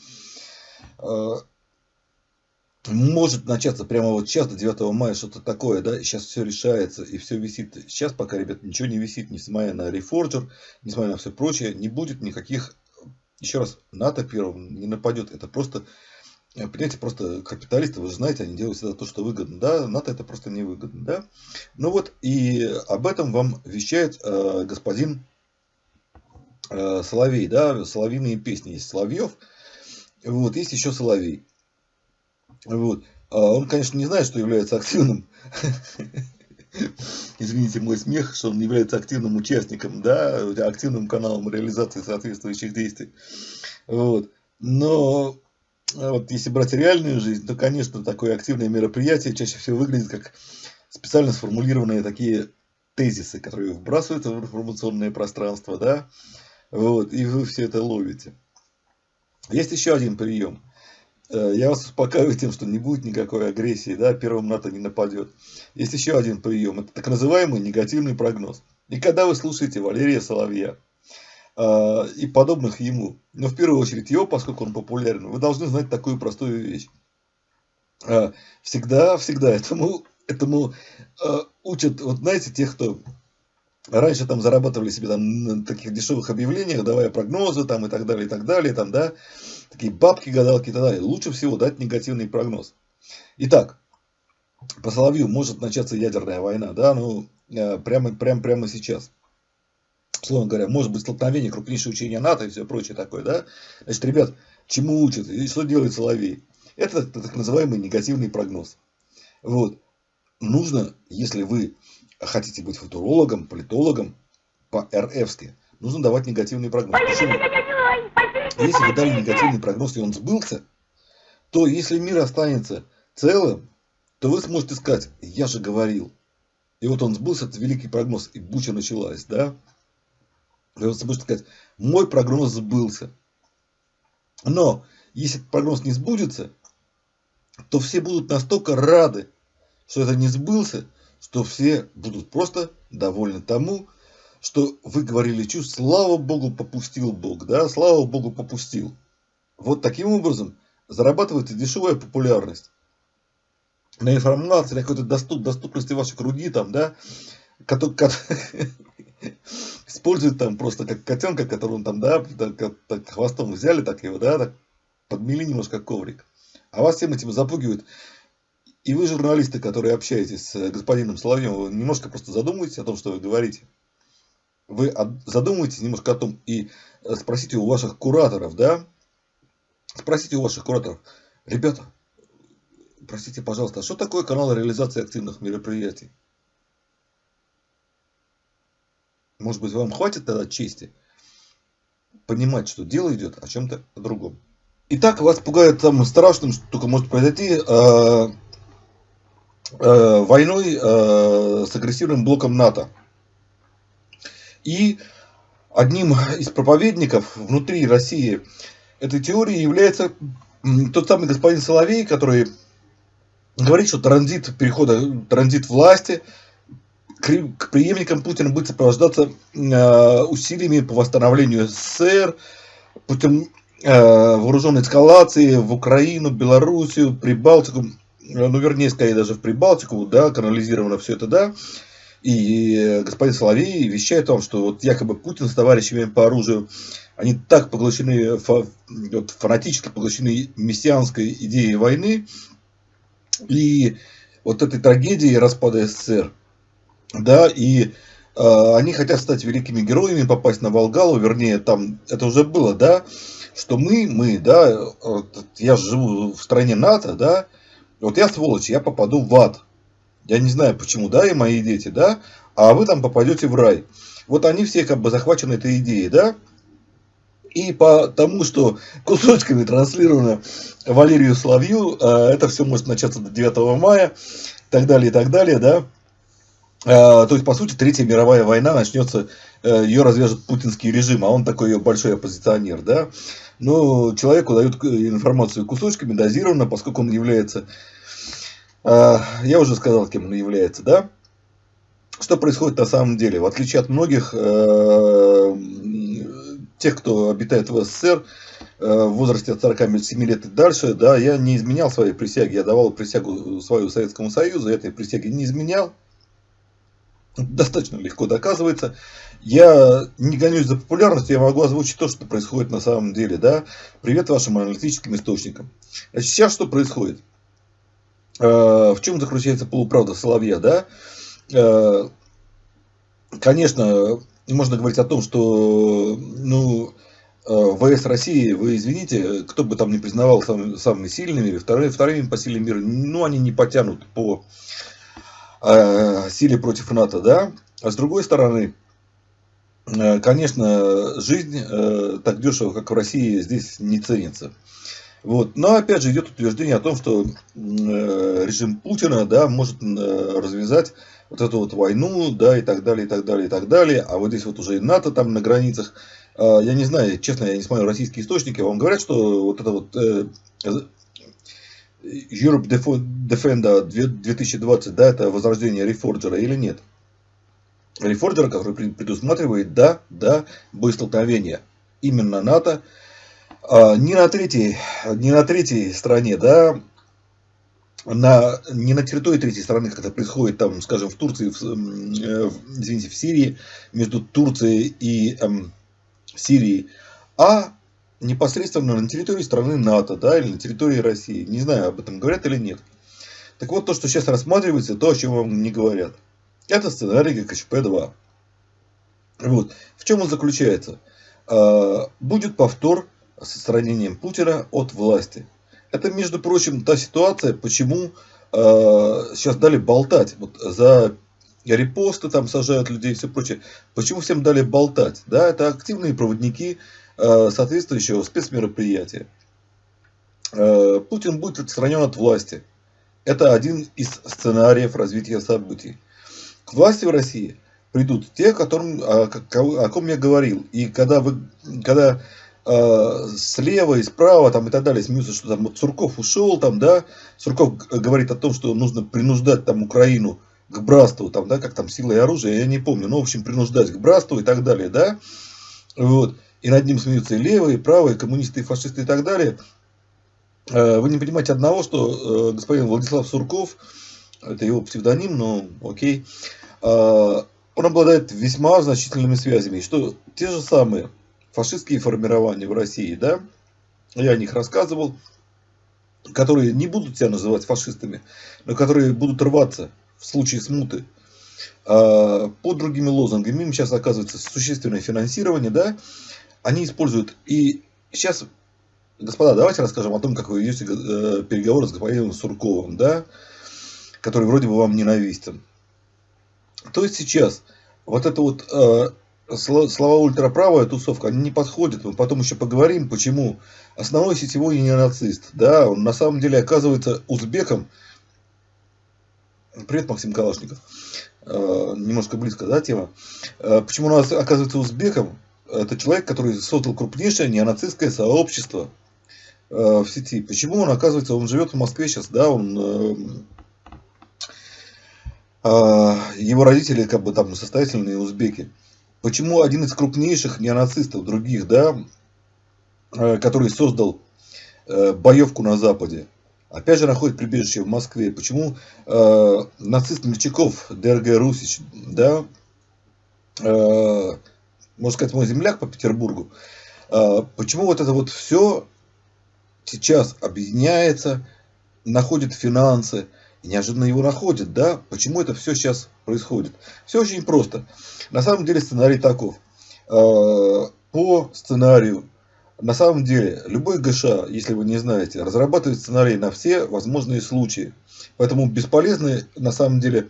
может начаться прямо вот сейчас, до 9 мая, что-то такое, да, сейчас все решается и все висит. Сейчас пока, ребят, ничего не висит, несмотря на рефорджер, несмотря на все прочее, не будет никаких, еще раз, НАТО первым не нападет, это просто, понимаете, просто капиталисты, вы же знаете, они делают всегда то, что выгодно, да, НАТО это просто невыгодно, да. Ну вот, и об этом вам вещает э, господин э, Соловей, да, соловиные песни есть Соловьев, вот, есть еще Соловей. Вот. А он, конечно, не знает, что является активным извините мой смех, что он является активным участником, да, активным каналом реализации соответствующих действий. Вот. Но вот если брать реальную жизнь, то, конечно, такое активное мероприятие чаще всего выглядит как специально сформулированные такие тезисы, которые вбрасываются в информационное пространство, да, вот, и вы все это ловите. Есть еще один прием. Э, я вас успокаиваю тем, что не будет никакой агрессии, да, первым НАТО не нападет. Есть еще один прием, это так называемый негативный прогноз. И когда вы слушаете Валерия Соловья э, и подобных ему, но в первую очередь его, поскольку он популярен, вы должны знать такую простую вещь. Э, всегда, всегда этому, этому учат, вот знаете, тех, кто раньше там зарабатывали себе там на таких дешевых объявлениях, давая прогнозы там и так далее, и так далее, там, да, такие бабки, гадалки и так далее. Лучше всего дать негативный прогноз. Итак, по Соловью может начаться ядерная война, да, ну, э, прямо, прямо, прямо сейчас. Словно говоря, может быть столкновение, крупнейшее учение НАТО и все прочее такое, да. Значит, ребят, чему учат и что делает Соловей? Это так называемый негативный прогноз. Вот. Нужно, если вы хотите быть футурологом, политологом по РФски, нужно давать негативный прогноз. Почему? Если вы дали негативный прогноз и он сбылся, то если мир останется целым, то вы сможете сказать, я же говорил. И вот он сбылся, это великий прогноз, и буча началась, да? И вы сможете сказать, мой прогноз сбылся. Но, если прогноз не сбудется, то все будут настолько рады, что это не сбылся, что все будут просто довольны тому, что вы говорили чушь, слава Богу, попустил Бог, да, слава Богу, попустил. Вот таким образом зарабатывается дешевая популярность. На информации, на какой-то доступ, доступности вашей груди, там, да, который, использует там просто как котенка, которого там, да, хвостом взяли, так его, да, так подмели немножко коврик. А вас всем этим запугивают. И вы, журналисты, которые общаетесь с господином Соловьевым, немножко просто задумайтесь о том, что вы говорите вы задумайтесь немножко о том и э, спросите у ваших кураторов, да, спросите у ваших кураторов, ребята, простите, пожалуйста, а что такое канал реализации активных мероприятий? Может быть, вам хватит тогда чести понимать, что дело идет о чем-то другом. Итак, вас пугает самым страшным, что только может произойти, э, э, войной э, с агрессивным блоком НАТО. И одним из проповедников внутри России этой теории является тот самый господин Соловей, который говорит, что транзит перехода, транзит власти к преемникам Путина будет сопровождаться э, усилиями по восстановлению СССР, путем э, вооруженной эскалации в Украину, Белоруссию, Прибалтику, ну вернее, скорее даже в Прибалтику, да, канализировано все это, да, и господин Соловей вещает о том, что вот якобы Путин с товарищами по оружию, они так поглощены, вот, фанатически поглощены мессианской идеей войны. И вот этой трагедии распада СССР, да, и э, они хотят стать великими героями, попасть на Волгалу, вернее, там это уже было, да, что мы, мы, да, вот, я живу в стране НАТО, да, вот я сволочь, я попаду в ад, я не знаю почему, да, и мои дети, да, а вы там попадете в рай. Вот они все как бы захвачены этой идеей, да, и по тому, что кусочками транслировано Валерию Соловью, а, это все может начаться до 9 мая, и так далее, и так далее, да. А, то есть, по сути, Третья мировая война начнется, э, ее развяжет путинский режим, а он такой ее большой оппозиционер, да. Но человеку дают информацию кусочками, дозированно, поскольку он является а, я уже сказал, кем он является, да? Что происходит на самом деле? В отличие от многих э, тех, кто обитает в СССР, э, в возрасте от 47 лет и дальше, да, я не изменял своей присяги, я давал присягу свою Советскому Союзу, этой присяги не изменял. Достаточно легко доказывается. Я не гонюсь за популярностью, я могу озвучить то, что происходит на самом деле. Да? Привет вашим аналитическим источникам. Значит, сейчас что происходит? Э, в чем заключается полуправда Соловья, да? Э, конечно, можно говорить о том, что, ну, э, ВС России, вы извините, кто бы там не признавал самыми, самыми сильными, вторыми, вторыми по силе мира, ну, они не потянут по о силе против НАТО, да, а с другой стороны, э, конечно, жизнь э, так дешево, как в России, здесь не ценится. Вот. Но опять же идет утверждение о том, что э, режим Путина да, может развязать вот эту вот войну, да, и так далее, и так далее, и так далее. А вот здесь вот уже и НАТО там на границах. Я не знаю, честно, я не смотрю российские источники, вам говорят, что вот это вот Europe Defender 2020, да, это возрождение Reforger или нет? Reforger, который предусматривает, да, да, боестолкновение. Именно НАТО. А, не на третьей, не на третьей стране, да, на, не на территории третьей страны, как это происходит там, скажем, в Турции, в, э, извините, в Сирии, между Турцией и эм, Сирией, а непосредственно на территории страны НАТО, да, или на территории России. Не знаю, об этом говорят или нет. Так вот, то, что сейчас рассматривается, то, о чем вам не говорят. Это сценарий ГКЧП-2. Вот. В чем он заключается? А, будет повтор с отстранением Путина от власти. Это, между прочим, та ситуация, почему а, сейчас дали болтать. Вот за репосты там сажают людей и все прочее. Почему всем дали болтать? Да, это активные проводники соответствующего спецмероприятия. Э, Путин будет отстранен от власти. Это один из сценариев развития событий. К власти в России придут те, которым, о, ком я говорил. И когда, вы, когда э, слева и справа там, и так далее смеются, что там вот Сурков ушел, там, да, Сурков говорит о том, что нужно принуждать там Украину к братству, там, да, как там сила и оружие, я не помню, ну, в общем, принуждать к братству и так далее, да, вот и над ним смеются и левые, и правые, коммунисты, и фашисты и так далее, э, вы не понимаете одного, что э, господин Владислав Сурков, это его псевдоним, но окей, э, он обладает весьма значительными связями, что те же самые фашистские формирования в России, да, я о них рассказывал, которые не будут себя называть фашистами, но которые будут рваться в случае смуты под другими лозунгами. Им сейчас оказывается существенное финансирование, да, они используют и сейчас, господа, давайте расскажем о том, как вы ведете э, переговоры с господином Сурковым, да, который вроде бы вам ненавистен. То есть сейчас вот это вот э, слова ультраправая тусовка, они не подходят. Мы потом еще поговорим, почему основной сетевой не нацист. Да, он на самом деле оказывается узбеком. Привет, Максим Калашников. Э, немножко близко, да, тема. Э, почему он оказывается узбеком? Это человек, который создал крупнейшее неонацистское сообщество э, в сети. Почему он, оказывается, он живет в Москве сейчас, да, он, э, э, его родители как бы там состоятельные узбеки. Почему один из крупнейших неонацистов других, да, который создал боевку на Западе, опять же находит прибежище в Москве. Почему нацист Мельчаков, ДРГ Русич, да, можно сказать, мой земляк по Петербургу. А, почему вот это вот все сейчас объединяется, находит финансы, и неожиданно его находит, да? Почему это все сейчас происходит? Все очень просто. На самом деле сценарий таков. А, по сценарию, на самом деле, любой ГШ, если вы не знаете, разрабатывает сценарий на все возможные случаи. Поэтому бесполезны, на самом деле,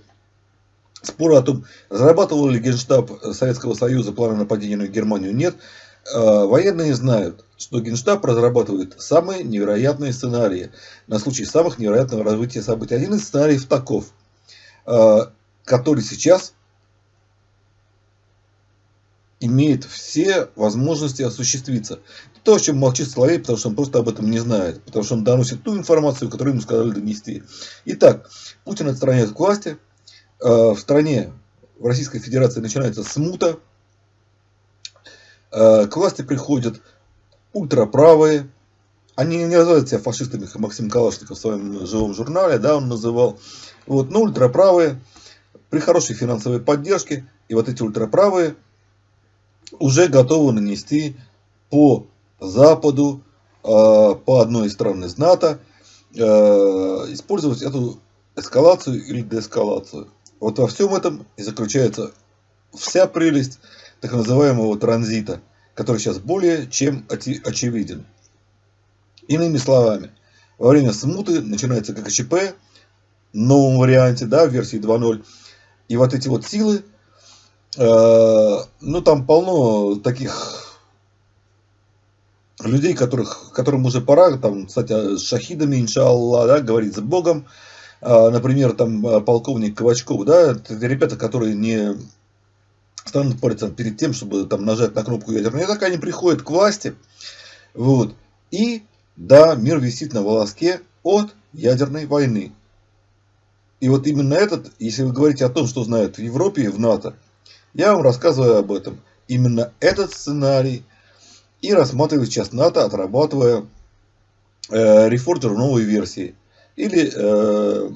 Споры о том, разрабатывал ли Генштаб Советского Союза планы нападения на Германию, нет. А, военные знают, что Генштаб разрабатывает самые невероятные сценарии на случай самых невероятного развития событий. Один из сценариев таков, а, который сейчас имеет все возможности осуществиться. То, о чем молчит Соловей, потому что он просто об этом не знает. Потому что он доносит ту информацию, которую ему сказали донести. Итак, Путин отстраняет к власти, Э, в стране, в Российской Федерации начинается смута, э, к власти приходят ультраправые, они не называют себя фашистами, как Максим Калашников в своем живом журнале, да, он называл, вот, но ультраправые, при хорошей финансовой поддержке, и вот эти ультраправые уже готовы нанести по Западу, э, по одной из стран из НАТО, использовать эту эскалацию или деэскалацию. Вот во всем этом и заключается вся прелесть так называемого транзита, который сейчас более чем очевиден. Иными словами, во время смуты начинается ККЧП, новом варианте, да, в версии 2.0. И вот эти вот силы, э, ну там полно таких людей, которых, которым уже пора, там, кстати, с шахидами, иншаллах, да, говорить с Богом. Э, например, там э, полковник Ковачков, да, это ребята, которые не станут париться перед тем, чтобы там нажать на кнопку ядерного так они приходят к власти, вот, и да, мир висит на волоске от ядерной войны. И вот именно этот, если вы говорите о том, что знают в Европе и в НАТО, я вам рассказываю об этом. Именно этот сценарий и рассматривает сейчас НАТО, отрабатывая э, Reforger новой версии. Или э,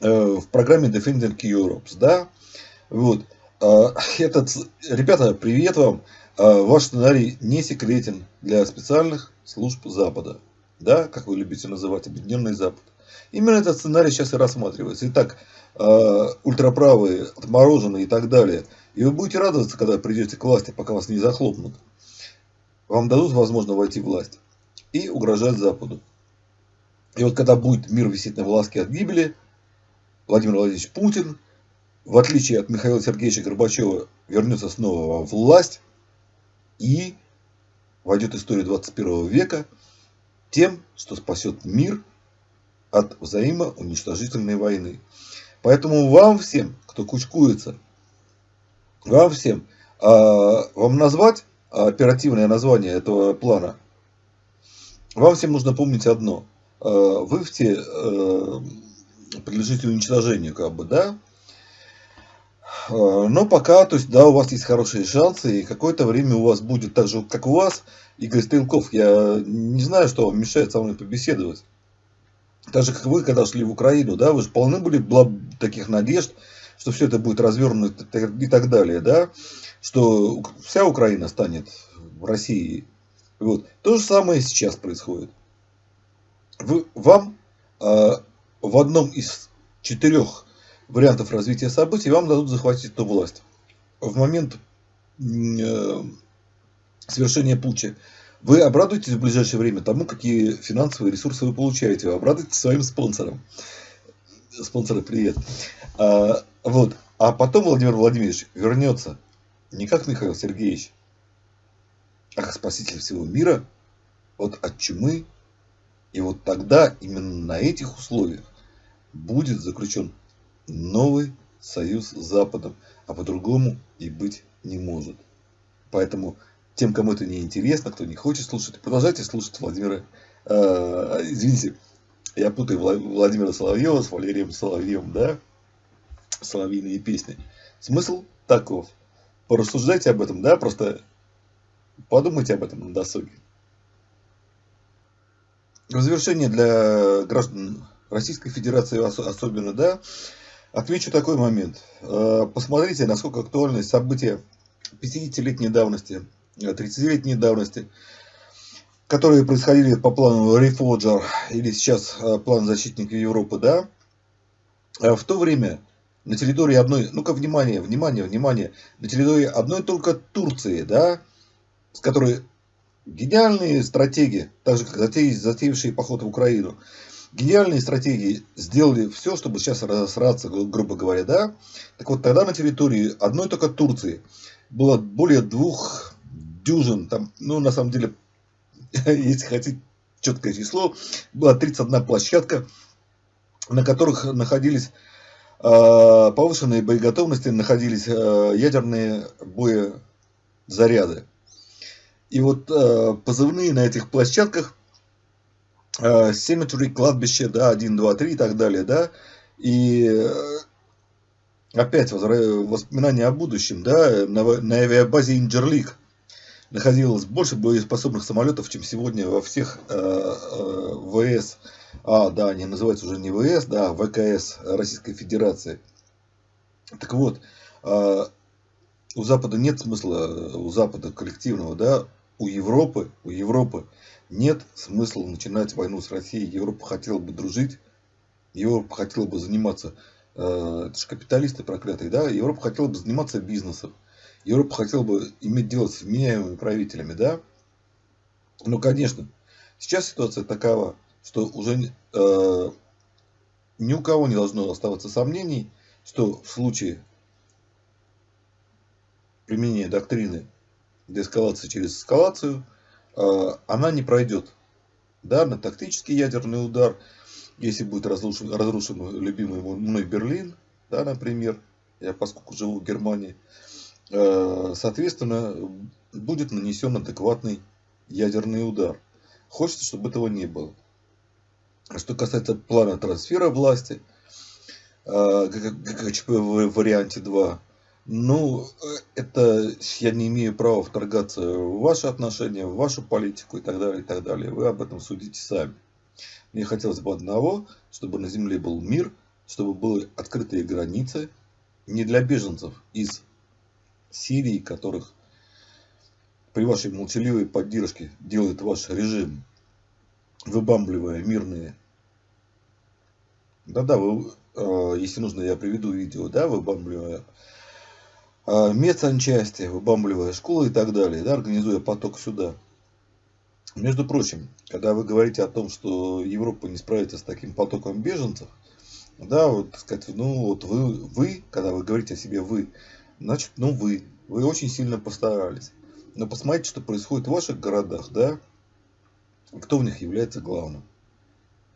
э, в программе Defending Europe. Да? Вот. Э, этот, ребята, привет вам. Э, ваш сценарий не секретен для специальных служб Запада. Да, как вы любите называть, Объединенный Запад. Именно этот сценарий сейчас и рассматривается. Итак, э, ультраправые, отмороженные и так далее. И вы будете радоваться, когда придете к власти, пока вас не захлопнут. Вам дадут возможность войти в власть и угрожать Западу. И вот когда будет мир висеть на волоске от гибели, Владимир Владимирович Путин, в отличие от Михаила Сергеевича Горбачева, вернется снова во власть и войдет в историю 21 века тем, что спасет мир от взаимоуничтожительной войны. Поэтому вам всем, кто кучкуется, вам всем, а, вам назвать оперативное название этого плана, вам всем нужно помнить одно. Вы в те а, подлежите уничтожению, как бы, да? Но пока, то есть, да, у вас есть хорошие шансы, и какое-то время у вас будет так же, как у вас, Игорь Стрелков. Я не знаю, что вам мешает со мной побеседовать так же, как вы, когда шли в Украину, да, вы же полны были таких надежд, что все это будет развернуто и так далее, да, что вся Украина станет в России. Вот. То же самое сейчас происходит. Вы, вам э, в одном из четырех вариантов развития событий вам дадут захватить эту власть. В момент э, совершения путча вы обрадуетесь в ближайшее время тому, какие финансовые ресурсы вы получаете. Вы обрадуетесь своим спонсорам. Спонсоры, привет. А, вот. А потом Владимир Владимирович вернется не как Михаил Сергеевич, а как спаситель всего мира вот от чумы. И вот тогда именно на этих условиях будет заключен новый союз с Западом, а по-другому и быть не может. Поэтому тем, кому это не интересно, кто не хочет слушать, продолжайте слушать Владимира. Э, извините, я путаю Владимира Соловьева с Валерием Соловьевым, да? Соловьиные песни. Смысл таков. Порассуждайте об этом, да, просто подумайте об этом на досуге. В завершение для граждан Российской Федерации особенно, да, отмечу такой момент. Э, посмотрите, насколько актуальны события 50-летней давности 30-летней давности, которые происходили по плану Reforger или сейчас э, план защитника Европы, да, э, в то время на территории одной, ну-ка, внимание, внимание, внимание, на территории одной только Турции, да, с которой гениальные стратегии, так же как затеявшие поход в Украину, гениальные стратегии сделали все, чтобы сейчас разосраться, грубо говоря, да. Так вот, тогда на территории одной только Турции было более двух дюжин, там, ну, на самом деле, если хотите четкое число, была 31 площадка, на которых находились э, повышенные боеготовности, находились э, ядерные боезаряды. И вот э, позывные на этих площадках э, Cemetery, кладбище, да, 1, 2, 3 и так далее, да, и э, опять воспоминания о будущем, да, на, на авиабазе Инджерлик, находилось больше боеспособных самолетов, чем сегодня во всех э, э, ВС, а, да, они называются уже не ВС, да, ВКС Российской Федерации. Так вот, э, у Запада нет смысла, у Запада коллективного, да, у Европы, у Европы нет смысла начинать войну с Россией. Европа хотела бы дружить, Европа хотела бы заниматься, э, это же капиталисты проклятые, да, Европа хотела бы заниматься бизнесом. Европа хотела бы иметь дело с вменяемыми правителями, да? Но, конечно, сейчас ситуация такова, что уже э, ни у кого не должно оставаться сомнений, что в случае применения доктрины деэскалации через эскалацию, она не пройдет. Да, на тактический ядерный удар, если будет разрушен, разрушен любимый мной Берлин, да, например, я поскольку живу в Германии, соответственно, будет нанесен адекватный ядерный удар. Хочется, чтобы этого не было. Что касается плана трансфера власти, ГКЧП в варианте 2, ну, это я не имею права вторгаться в ваши отношения, в вашу политику и так далее, и так далее. Вы об этом судите сами. Мне хотелось бы одного, чтобы на земле был мир, чтобы были открытые границы, не для беженцев из Сирии, которых при вашей молчаливой поддержке делает ваш режим, выбамбливая мирные. Да-да, вы, э, если нужно, я приведу видео, да, выбамбливая э, медсанчасти, выбамбливая школы и так далее, да, организуя поток сюда. Между прочим, когда вы говорите о том, что Европа не справится с таким потоком беженцев, да, вот, так сказать, ну, вот вы, вы, когда вы говорите о себе вы, значит, ну, вы, вы очень сильно постарались. Но посмотрите, что происходит в ваших городах, да, кто в них является главным.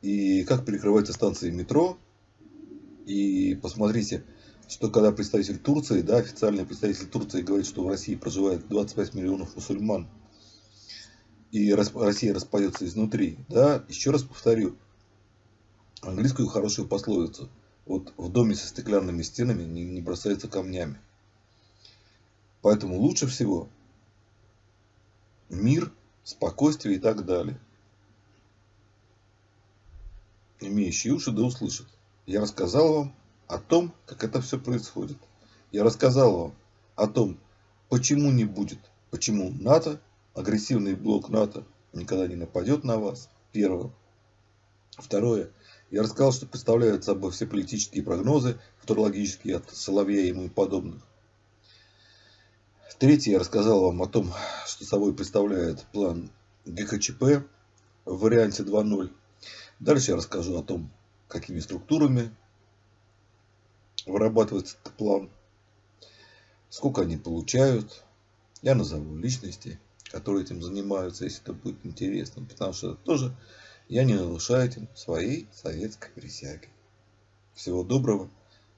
И как перекрываются станции метро. И посмотрите, что когда представитель Турции, да, официальный представитель Турции говорит, что в России проживает 25 миллионов мусульман, и Россия распадется изнутри, да, еще раз повторю, английскую хорошую пословицу. Вот в доме со стеклянными стенами не, не бросается камнями. Поэтому лучше всего мир, спокойствие и так далее. Имеющие уши да услышат. Я рассказал вам о том, как это все происходит. Я рассказал вам о том, почему не будет, почему НАТО, агрессивный блок НАТО никогда не нападет на вас. Первое. Второе. Я рассказал, что представляют собой все политические прогнозы, футурологические от Соловья и ему подобных. Третье, я рассказал вам о том, что собой представляет план ГКЧП в варианте 2.0. Дальше я расскажу о том, какими структурами вырабатывается этот план, сколько они получают. Я назову личности, которые этим занимаются, если это будет интересно, потому что тоже я не нарушаю этим своей советской присяги. Всего доброго,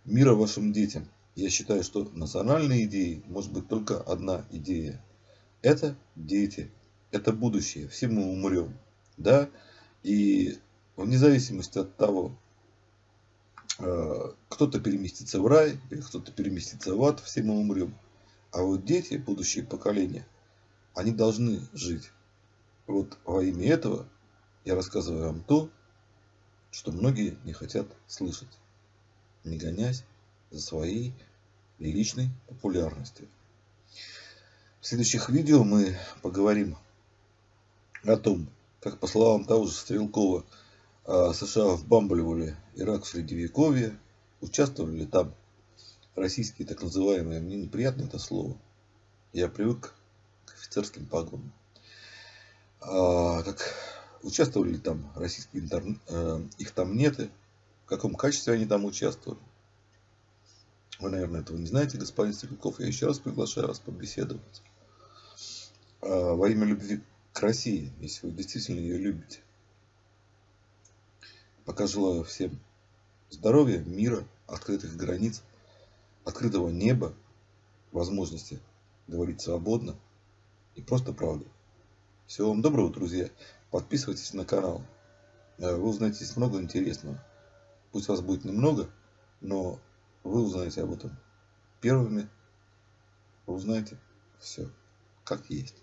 мира вашим детям. Я считаю, что национальной идеей может быть только одна идея. Это дети, это будущее, все мы умрем. Да? И вне зависимости от того, кто-то переместится в рай, или кто-то переместится в ад, все мы умрем. А вот дети, будущие поколения, они должны жить. Вот во имя этого я рассказываю вам то, что многие не хотят слышать, не гонясь за своей личной популярностью. В следующих видео мы поговорим о том, как по словам того же Стрелкова, США вбамбливали Ирак в Средневековье, участвовали ли там российские так называемые, мне неприятно это слово, я привык к офицерским погонам, а, как участвовали ли там российские интернет, э, их там нет, в каком качестве они там участвовали. Вы, наверное, этого не знаете, господин Стрелков. Я еще раз приглашаю вас побеседовать. А, во имя любви к России, если вы действительно ее любите. Пока желаю всем здоровья, мира, открытых границ, открытого неба, возможности говорить свободно и просто правду. Всего вам доброго, друзья. Подписывайтесь на канал. Э, вы узнаете много интересного. Пусть вас будет немного, но вы узнаете об этом первыми. Вы узнаете все, как есть.